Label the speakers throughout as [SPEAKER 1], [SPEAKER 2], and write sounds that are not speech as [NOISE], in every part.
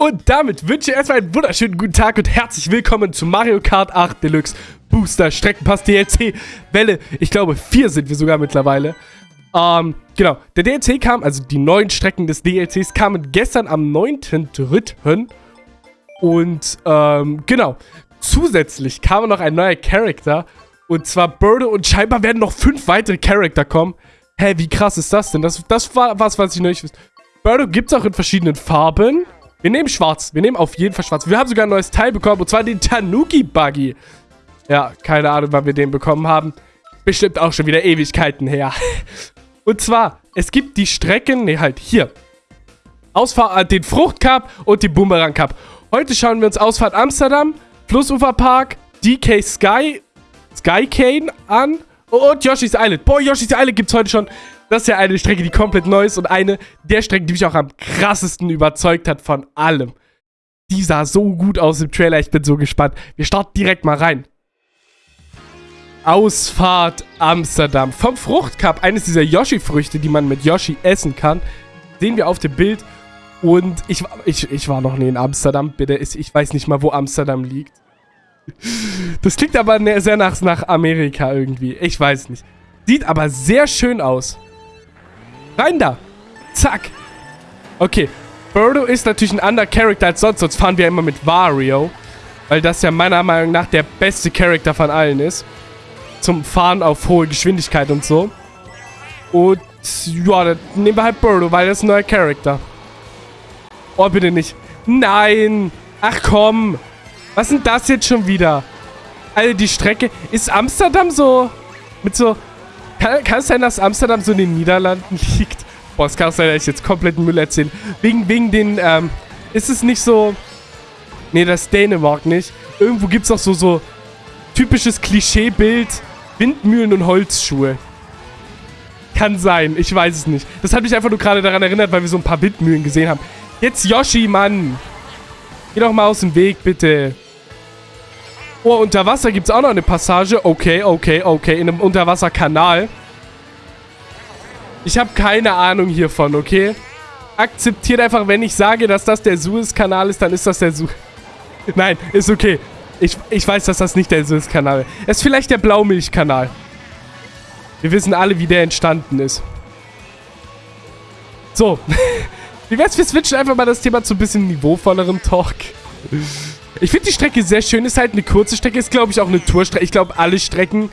[SPEAKER 1] Und damit wünsche ich erstmal einen wunderschönen guten Tag und herzlich willkommen zu Mario Kart 8 Deluxe Booster Streckenpass DLC Welle. Ich glaube, vier sind wir sogar mittlerweile. Ähm, genau. Der DLC kam, also die neuen Strecken des DLCs kamen gestern am 9.3. Und, ähm, genau. Zusätzlich kam noch ein neuer Charakter. Und zwar Birdo und scheinbar werden noch fünf weitere Charakter kommen. Hä, wie krass ist das denn? Das, das war was, was ich noch nicht wusste. Birdo gibt es auch in verschiedenen Farben. Wir nehmen schwarz. Wir nehmen auf jeden Fall schwarz. Wir haben sogar ein neues Teil bekommen. Und zwar den Tanuki Buggy. Ja, keine Ahnung, wann wir den bekommen haben. Bestimmt auch schon wieder Ewigkeiten her. [LAUGHS] Und zwar, es gibt die Strecken, ne halt hier. Ausfahrt, äh, den Fruchtcup und den Boomerang Cup. Heute schauen wir uns Ausfahrt Amsterdam, Flussuferpark, DK Sky, Skycane an und Yoshi's Island. Boah, Yoshi's Island gibt es heute schon. Das ist ja eine Strecke, die komplett neu ist und eine der Strecken, die mich auch am krassesten überzeugt hat von allem. Die sah so gut aus im Trailer, ich bin so gespannt. Wir starten direkt mal rein. Ausfahrt Amsterdam. Vom Fruchtcup, eines dieser Yoshi-Früchte, die man mit Yoshi essen kann, sehen wir auf dem Bild. Und ich, ich, ich war noch nie in Amsterdam, bitte. Ich weiß nicht mal, wo Amsterdam liegt. Das klingt aber ne, sehr nach, nach Amerika irgendwie. Ich weiß nicht. Sieht aber sehr schön aus. Rein da. Zack. Okay. Birdo ist natürlich ein anderer Charakter als sonst. Sonst fahren wir immer mit Wario. Weil das ja meiner Meinung nach der beste Charakter von allen ist. Zum Fahren auf hohe Geschwindigkeit und so. Und ja, dann nehmen wir halt Birdo, weil das ist ein neuer Charakter. Oh, bitte nicht. Nein. Ach komm. Was denn das jetzt schon wieder? Also die Strecke... Ist Amsterdam so... Mit so... Kann, kann es sein, dass Amsterdam so in den Niederlanden [LAUGHS] liegt? Boah, es kann auch sein, dass ich jetzt komplett Müll erzähle. Wegen, wegen den... Ähm, ist es nicht so... Nee, das ist Dänemark nicht. Irgendwo gibt es auch so, so... Typisches Klischeebild. Windmühlen und Holzschuhe. Kann sein. Ich weiß es nicht. Das hat mich einfach nur gerade daran erinnert, weil wir so ein paar Windmühlen gesehen haben. Jetzt Yoshi, Mann. Geh doch mal aus dem Weg, bitte. Oh, unter Wasser gibt es auch noch eine Passage. Okay, okay, okay. In einem Unterwasserkanal. Ich habe keine Ahnung hiervon, okay? Akzeptiert einfach, wenn ich sage, dass das der Suez-Kanal ist, dann ist das der Suez... [LAUGHS] Nein, ist okay. Ich, ich weiß, dass das nicht der Suez-Kanal ist. Es ist vielleicht der Blaumilch-Kanal. Wir wissen alle, wie der entstanden ist. So. [LAUGHS] Wie wär's, wir switchen einfach mal das Thema zu ein bisschen niveauvollerem Talk. [LAUGHS] Ich finde die Strecke sehr schön. Ist halt eine kurze Strecke. Ist, glaube ich, auch eine Tourstrecke. Ich glaube, alle Strecken,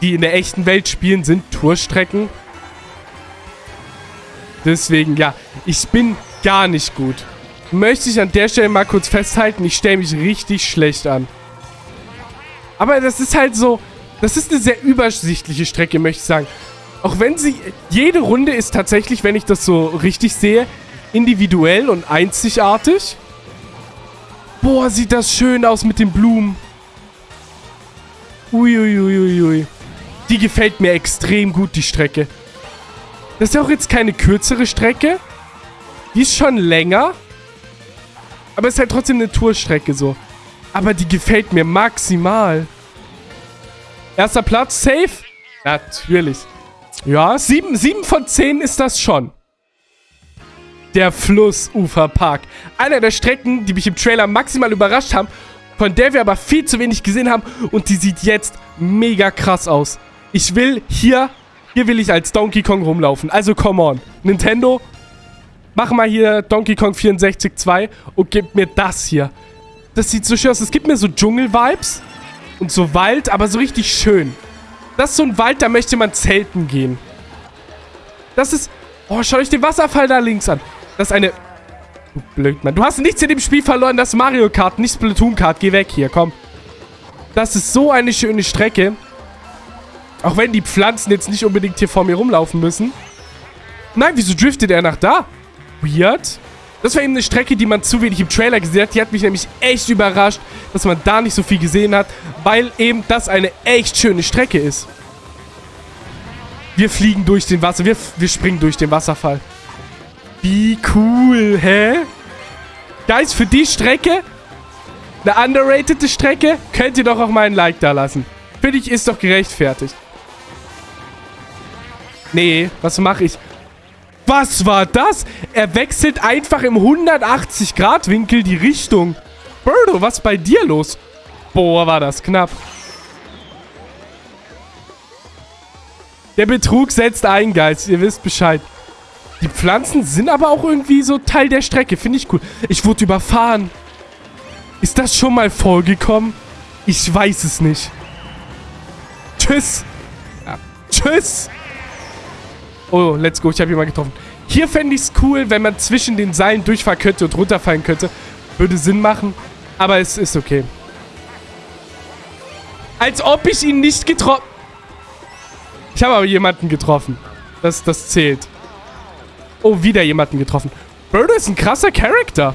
[SPEAKER 1] die in der echten Welt spielen, sind Tourstrecken. Deswegen, ja. Ich bin gar nicht gut. Möchte ich an der Stelle mal kurz festhalten. Ich stelle mich richtig schlecht an. Aber das ist halt so... Das ist eine sehr übersichtliche Strecke, möchte ich sagen. Auch wenn sie... Jede Runde ist tatsächlich, wenn ich das so richtig sehe, individuell und einzigartig. Boah, sieht das schön aus mit den Blumen. Uiuiuiui. Ui, ui. Die gefällt mir extrem gut, die Strecke. Das ist ja auch jetzt keine kürzere Strecke. Die ist schon länger. Aber es ist halt trotzdem eine Tourstrecke so. Aber die gefällt mir maximal. Erster Platz, safe? Natürlich. Ja, sieben, sieben von zehn ist das schon der Flussuferpark. Einer der Strecken, die mich im Trailer maximal überrascht haben, von der wir aber viel zu wenig gesehen haben und die sieht jetzt mega krass aus. Ich will hier, hier will ich als Donkey Kong rumlaufen. Also come on. Nintendo, mach mal hier Donkey Kong 64 2 und gib mir das hier. Das sieht so schön aus. Es gibt mir so Dschungel-Vibes und so Wald, aber so richtig schön. Das ist so ein Wald, da möchte man zelten gehen. Das ist... Oh, schaut euch den Wasserfall da links an. Das ist eine... Du Blödmann. Du hast nichts in dem Spiel verloren. Das ist Mario Kart, nicht Splatoon Kart. Geh weg hier, komm. Das ist so eine schöne Strecke. Auch wenn die Pflanzen jetzt nicht unbedingt hier vor mir rumlaufen müssen. Nein, wieso driftet er nach da? Weird. Das war eben eine Strecke, die man zu wenig im Trailer gesehen hat. Die hat mich nämlich echt überrascht, dass man da nicht so viel gesehen hat, weil eben das eine echt schöne Strecke ist. Wir fliegen durch den Wasser. Wir, wir springen durch den Wasserfall. Wie cool, hä? Guys, für die Strecke, eine underratede Strecke, könnt ihr doch auch mal ein Like da lassen. Finde ich, ist doch gerechtfertigt. Nee, was mache ich? Was war das? Er wechselt einfach im 180-Grad-Winkel die Richtung. Birdo, was bei dir los? Boah, war das knapp. Der Betrug setzt ein, Guys. Ihr wisst Bescheid. Die Pflanzen sind aber auch irgendwie so Teil der Strecke. Finde ich cool. Ich wurde überfahren. Ist das schon mal vorgekommen? Ich weiß es nicht. Tschüss. Ja. Tschüss. Oh, let's go. Ich habe jemanden getroffen. Hier fände ich es cool, wenn man zwischen den Seilen durchfahren könnte und runterfallen könnte. Würde Sinn machen. Aber es ist okay. Als ob ich ihn nicht getroffen... Ich habe aber jemanden getroffen. Das, das zählt. Oh, wieder jemanden getroffen. Birdo ist ein krasser Charakter.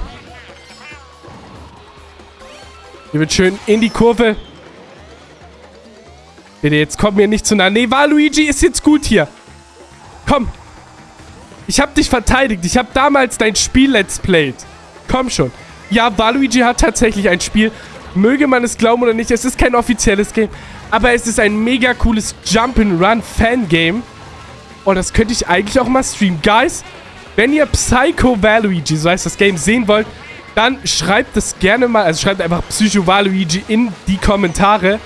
[SPEAKER 1] Hier wird schön in die Kurve. Bitte, jetzt kommt mir nicht zu nah. Nee, Waluigi ist jetzt gut hier. Komm. Ich habe dich verteidigt. Ich habe damals dein Spiel Let's Played. Komm schon. Ja, Waluigi hat tatsächlich ein Spiel. Möge man es glauben oder nicht, es ist kein offizielles Game. Aber es ist ein mega cooles Jump'n'Run-Fangame. Und das könnte ich eigentlich auch mal streamen. Guys, wenn ihr Psycho Waluigi, so heißt das Game, sehen wollt, dann schreibt es gerne mal, also schreibt einfach Psycho Waluigi in die Kommentare.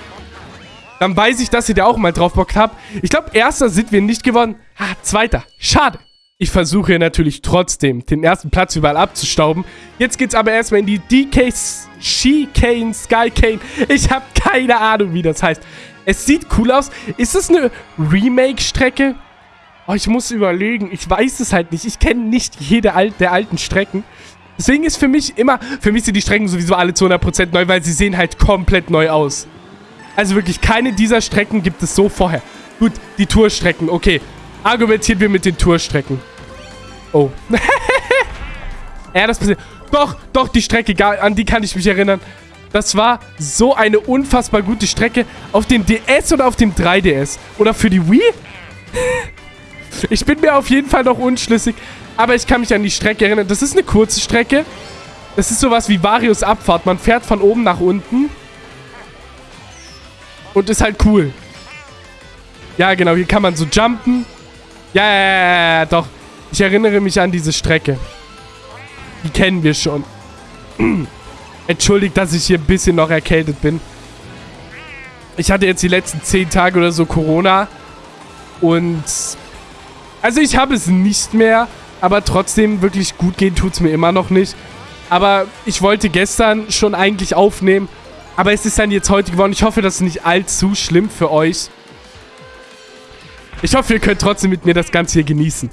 [SPEAKER 1] Dann weiß ich, dass ihr da auch mal drauf Bock habt. Ich glaube, erster sind wir nicht gewonnen. Ah, zweiter. Schade. Ich versuche natürlich trotzdem, den ersten Platz überall abzustauben. Jetzt geht's aber erstmal in die DK She-Cane, Sky-Cane. Ich habe keine Ahnung, wie das heißt. Es sieht cool aus. Ist es eine Remake-Strecke? Oh, ich muss überlegen. Ich weiß es halt nicht. Ich kenne nicht jede Al der alten Strecken. Deswegen ist für mich immer... Für mich sind die Strecken sowieso alle zu 100% neu, weil sie sehen halt komplett neu aus. Also wirklich, keine dieser Strecken gibt es so vorher. Gut, die Tourstrecken, okay. Argumentieren wir mit den Tourstrecken. Oh. [LAUGHS] ja, das passiert. Doch, doch, die Strecke, an die kann ich mich erinnern. Das war so eine unfassbar gute Strecke. Auf dem DS oder auf dem 3DS? Oder für die Wii? [LAUGHS] ich bin mir auf jeden Fall noch unschlüssig. Aber ich kann mich an die Strecke erinnern. Das ist eine kurze Strecke. Das ist sowas wie Varios Abfahrt. Man fährt von oben nach unten. Und ist halt cool. Ja, genau. Hier kann man so jumpen. Ja, ja, ja, ja, doch. Ich erinnere mich an diese Strecke. Die kennen wir schon. [CLEARS THROAT] Entschuldigt, dass ich hier ein bisschen noch erkältet bin. Ich hatte jetzt die letzten zehn Tage oder so Corona. Und... Also ich habe es nicht mehr. Aber trotzdem wirklich gut gehen tut es mir immer noch nicht. Aber ich wollte gestern schon eigentlich aufnehmen. Aber es ist dann jetzt heute geworden. Ich hoffe, das ist nicht allzu schlimm für euch. Ich hoffe, ihr könnt trotzdem mit mir das Ganze hier genießen.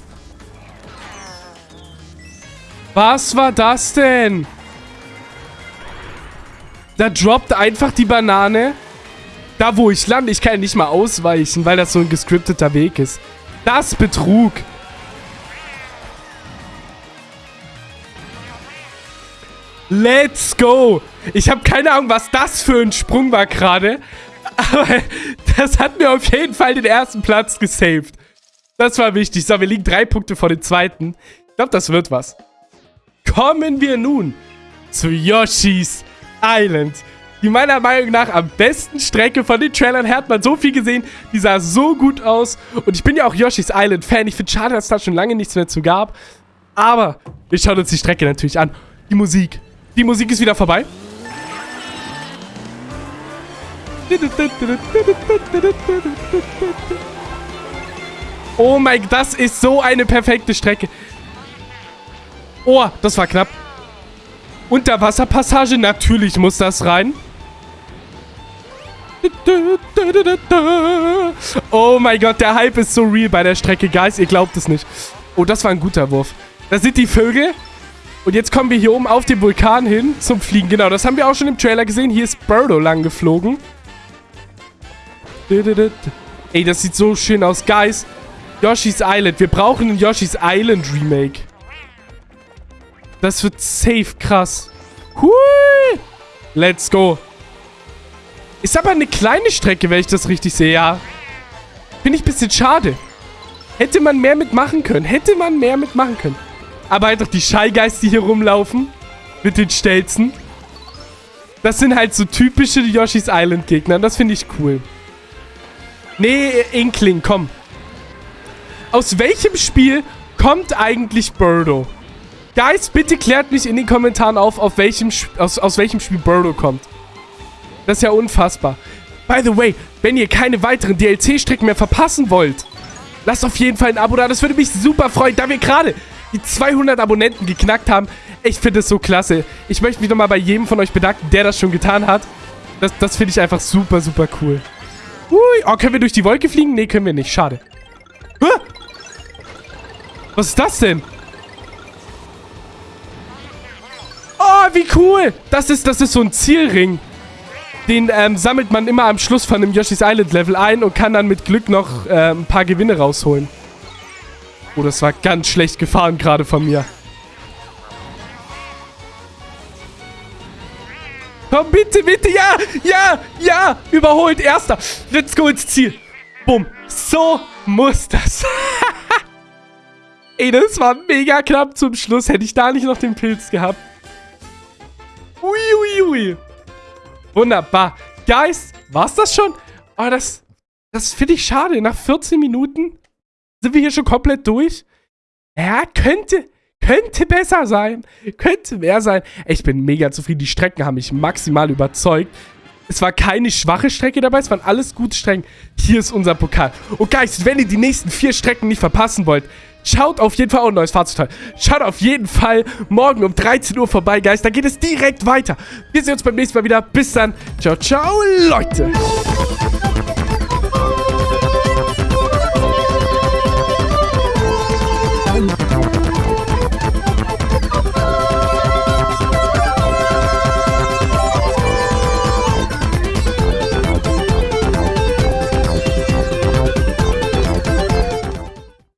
[SPEAKER 1] Was war das denn? Da droppt einfach die Banane. Da, wo ich lande. Ich kann ja nicht mal ausweichen, weil das so ein gescripteter Weg ist. Das Betrug. Let's go. Ich habe keine Ahnung, was das für ein Sprung war gerade. [LAUGHS] Aber das hat mir auf jeden Fall den ersten Platz gesaved. Das war wichtig. So, wir liegen drei Punkte vor dem zweiten. Ich glaube, das wird was. Kommen wir nun zu Yoshi's Island. Die meiner Meinung nach am besten Strecke von den Trailern. Hat man so viel gesehen. Die sah so gut aus. Und ich bin ja auch Yoshi's Island Fan. Ich finde schade, dass es da schon lange nichts mehr zu gab. Aber wir schauen uns die Strecke natürlich an. Die Musik. Die Musik ist wieder vorbei. Oh mein Gott, das ist so eine perfekte Strecke. Oh, das war knapp. Unterwasserpassage, natürlich muss das rein. Oh mein Gott, der Hype ist so real bei der Strecke, Guys. Ihr glaubt es nicht. Oh, das war ein guter Wurf. Da sind die Vögel. Und jetzt kommen wir hier oben auf den Vulkan hin zum Fliegen. Genau, das haben wir auch schon im Trailer gesehen. Hier ist Birdo lang geflogen. Ey, das sieht so schön aus. Guys, Yoshi's Island. Wir brauchen ein Yoshi's Island Remake. Das wird safe krass. Hui! Let's go. Ist aber eine kleine Strecke, wenn ich das richtig sehe, ja. Finde ich ein bisschen schade. Hätte man mehr mitmachen können. Hätte man mehr mitmachen können. Aber halt doch die Shy hier rumlaufen. Mit den Stelzen. Das sind halt so typische Yoshi's Island Gegner. Das finde ich cool. Nee, Inkling, komm. Aus welchem Spiel kommt eigentlich Birdo? Guys, bitte klärt mich in den Kommentaren auf, auf welchem, aus, aus welchem Spiel Birdo kommt. Das ist ja unfassbar. By the way, wenn ihr keine weiteren DLC-Strecken mehr verpassen wollt, lasst auf jeden Fall ein Abo da. Das würde mich super freuen, da wir gerade die 200 Abonnenten geknackt haben. Ich finde es so klasse. Ich möchte mich nochmal bei jedem von euch bedanken, der das schon getan hat. Das, das finde ich einfach super, super cool. Ui, oh, können wir durch die Wolke fliegen? Nee, können wir nicht. Schade. Was ist das denn? Oh, wie cool. Das ist, das ist so ein Zielring. Den ähm, sammelt man immer am Schluss von dem Yoshi's Island Level ein und kann dann mit Glück noch äh, ein paar Gewinne rausholen. Oh, das war ganz schlecht gefahren gerade von mir. Komm, bitte, bitte, ja, ja, ja, überholt, erster. Let's go ins Ziel. Bumm. So muss das. [LAUGHS] Ey, das war mega knapp zum Schluss. Hätte ich da nicht noch den Pilz gehabt. Uiuiui. Ui, ui. Wunderbar. Guys, war's das schon? Oh, das, das finde ich schade. Nach 14 Minuten sind wir hier schon komplett durch. Ja, könnte, könnte besser sein. Könnte mehr sein. Ich bin mega zufrieden. Die Strecken haben mich maximal überzeugt. Es war keine schwache Strecke dabei, es waren alles gute Strecken. Hier ist unser Pokal. Und Guys, wenn ihr die nächsten vier Strecken nicht verpassen wollt, schaut auf jeden Fall, oh, neues Fahrzeugteil. Schaut auf jeden Fall morgen um 13 Uhr vorbei, Guys. Da geht es direkt weiter. Wir sehen uns beim nächsten Mal wieder. Bis dann. Ciao, ciao, Leute.